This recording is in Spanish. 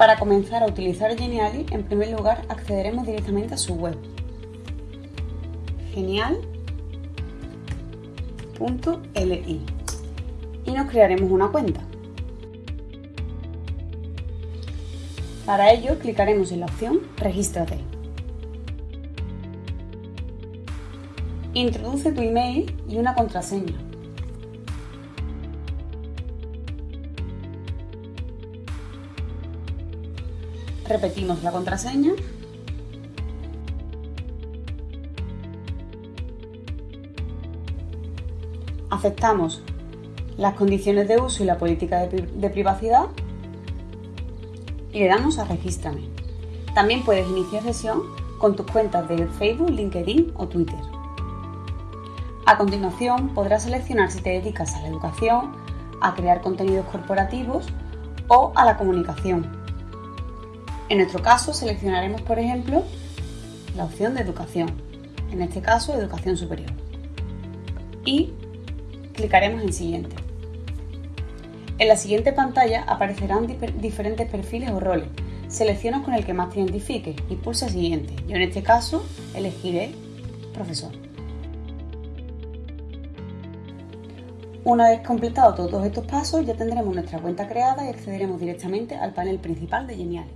Para comenzar a utilizar Geniali, en primer lugar accederemos directamente a su web. Genial.li y nos crearemos una cuenta. Para ello clicaremos en la opción Regístrate. Introduce tu email y una contraseña. Repetimos la contraseña. Aceptamos las condiciones de uso y la política de, privacidad y le damos a Regístrame. También puedes iniciar sesión con tus cuentas de Facebook, LinkedIn o Twitter. A continuación podrás seleccionar si te dedicas a la educación, a crear contenidos corporativos o a la comunicación. En nuestro caso seleccionaremos, por ejemplo, la opción de educación, en este caso educación superior. Y clicaremos en siguiente. En la siguiente pantalla aparecerán diferentes perfiles o roles. Selecciona con el que más te identifique y pulsa siguiente. Yo en este caso elegiré profesor. Una vez completado todos estos pasos ya tendremos nuestra cuenta creada y accederemos directamente al panel principal de Genial.